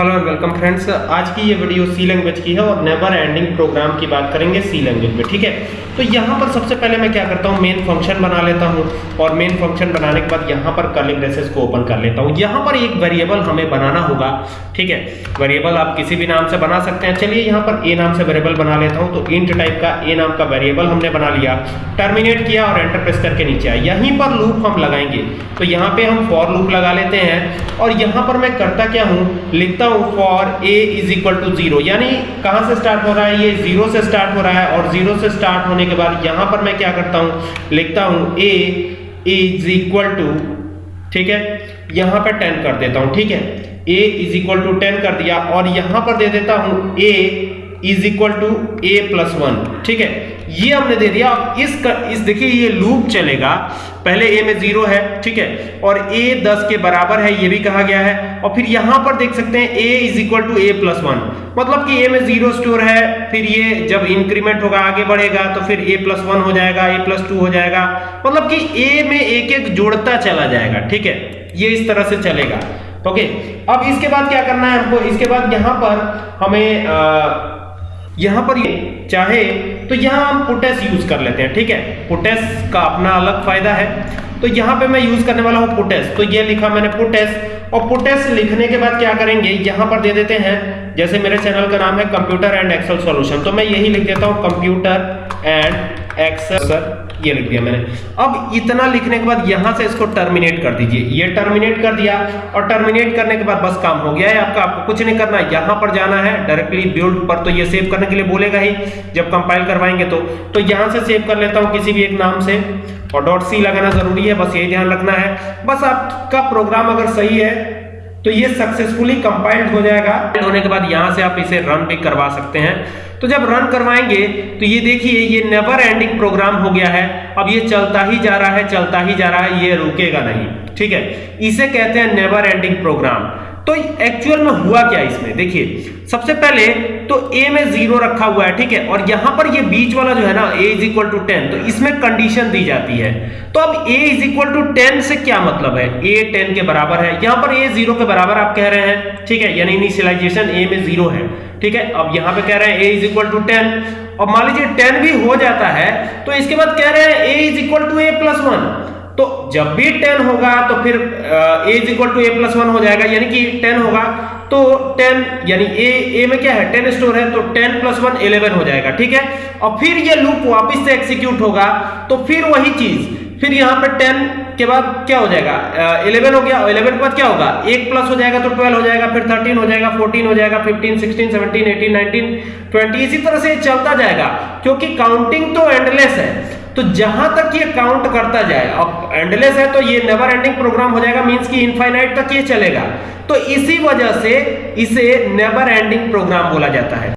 Hello and welcome friends, आज की ये वीडियो सी लैंग्वेज की है और नेवर एंडिंग प्रोग्राम की बात करेंगे सी लैंग्वेज में, ठीक है? तो यहाँ पर सबसे पहले मैं क्या करता हूँ? मेन फ़ंक्शन बना लेता हूँ और मेन फ़ंक्शन बनाने के बाद यहाँ पर कर्ली ब्रेसेस को ओपन कर लेता हूँ। यहाँ पर एक वेरिएबल हमें बनाना होगा, ठीक है? वेरिएबल आप किसी भी नाम से बना सकते हैं। चलिए यहाँ पर ए नाम से वेरिएबल बना लेता हूँ। तो इंट टाइप का ए नाम का वेरिएबल हमने बना लिया टर्मिनेट किया और एंटर प्रेस करके नीचे आया। यहीं पर लूप हम लगाएँगे। तो यहाँ पे हम फॉर लूप लगा लेते हैं और यहाँ पर मैं करता क्या हूँ? लिखता हूँ for A is equal to zero यानी कहाँ से स्टार्ट हो रहा है? ये ज़ीरो से स्टार्ट हो रहा है और ज़ीरो से स्टार्ट होने के बाद यहाँ पर मैं क्या करता हूँ? लिखता हूँ ए इज़ इक्वल टू ठीक है? यहाँ पर टेन कर देता हूँ, ठीक है? A is equal to ten कर दिया और यहाँ पर दे देता हूँ a is equal to a plus one ठीक है? ये हमने दे दिया। इस कर, इस देखिए ये लूप चलेगा। पहले ए में ज़ीरो है ठीक है? और ए दस के बराबर है ये भी कहा गया है। और फिर यहाँ पर देख सकते हैं a is equal to a plus one मतलब कि ए में ज़ीरो स्टोर है फिर ये जब इंक्रीमेंट होगा आगे बढ़ेगा तो फिर ए प्लस वन हो जाएगा ए प्लस टू हो जाएगा। मतलब कि ए में एक एक जोड़ता चला जाएगा ठीक है? ये इस तरह से चलेगा। ओके? अब इसके बाद क्या करना है हमको? इसके बाद यहाँ पर हमें आ, यहाँ पर चाहे तो यहाँ हम पोटेस यूज़ कर लेते हैं, ठीक है? पोटेस का अपना अलग फ़ायदा है। तो यहाँ पे मैं यूज़ करने वाला हूँ पोटेस तो ये लिखा मैंने पोटेस और पोटेस लिखने के बाद क्या करेंगे? यहाँ पर दे देते हैं, जैसे मेरे चैनल का नाम है कंप्यूटर एंड एक्सेल सॉल्यूशन तो मैं यही लिख देता हूँ कंप्यूटर एंड एक्सेल ये लिख दिया मैंने। अब इतना लिखने के बाद यहाँ से इसको टर्मिनेट कर दीजिए। ये टर्मिनेट कर दिया और टर्मिनेट करने के बाद बस काम हो गया है आपका। आपको कुछ नहीं करना, यहाँ पर जाना है डायरेक्टली बिल्ड पर तो ये सेव करने के लिए बोलेगा ही, जब कंपाइल करवाएँगे तो। तो यहाँ से सेव कर लेता हूँ किसी भी एक नाम से। और सी लगाना ज़रूरी है, बस यही ध्यान रखना है। बस आपका प्रोग्राम अगर सही है तो ये सक्सेसफुली कंपाइल्ड हो जाएगा। होने के बाद यहाँ से आप इसे रन भी करवा सकते हैं। तो जब रन करवाएँगे तो ये देखिए, ये नेवर एंडिंग प्रोग्राम हो गया है। अब ये चलता ही जा रहा है, चलता ही जा रहा है, ये रुकेगा नहीं। ठीक है? इसे कहते हैं नेवर एंडिंग प्रोग्राम तो एक्चुअल में हुआ क्या इसमें? देखिए, सबसे पहले तो ए में ज़ीरो रखा हुआ है, ठीक है? और यहाँ पर ये बीच वाला जो है ना a is equal to ten तो इसमें कंडीशन दी जाती है। तो अब a is equal to ten से क्या मतलब है? ए टेन के बराबर है। यहाँ पर ए ज़ीरो के बराबर आप कह रहे हैं, ठीक है? यानी इनिशियलाइजेशन ए में ज़ीरो है, ठीक है? अब यहाँ पे कह रहे हैं a is equal to ten और मान लीजिए टेन भी हो जाता है तो इसके बाद कह रहे हैं a is equal to a plus one तो जब भी टेन होगा तो फिर a is equal to a plus one हो जाएगा, यानी कि टेन होगा। तो टेन, यानी ए ए में क्या है? टेन स्टोर है तो टेन प्लस वन इलेवन हो जाएगा, ठीक है? और फिर ये लूप वापिस से एक्सिक्यूट होगा तो फिर वही चीज़, फिर यहाँ पे टेन के बाद क्या हो जाएगा? इलेवन हो गया इलेवन के बाद क्या होगा? एक प्लस हो जाएगा तो ट्वेल्व हो जाएगा, फिर थर्टीन हो जाएगा फोर्टीन हो जाएगा fifteen sixteen seventeen eighteen nineteen twenty इसी तरह से चलता जाएगा, क्योंकि काउंटिंग तो एंडलेस है। तो जहाँ तक ये काउंट करता जाए, अब एंडलेस है तो ये नेवर एंडिंग प्रोग्राम हो जाएगा मींस कि इनफाइनाइट तक ये चलेगा। तो इसी वजह से इसे नेवर एंडिंग प्रोग्राम बोला जाता है।